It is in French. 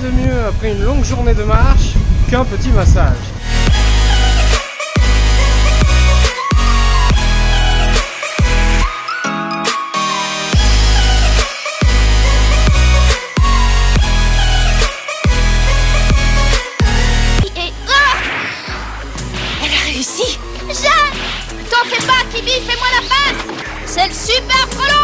de mieux après une longue journée de marche qu'un petit massage. Ah Elle a réussi. Jeanne T'en fais pas, Kibi, fais-moi la passe C'est le super frelon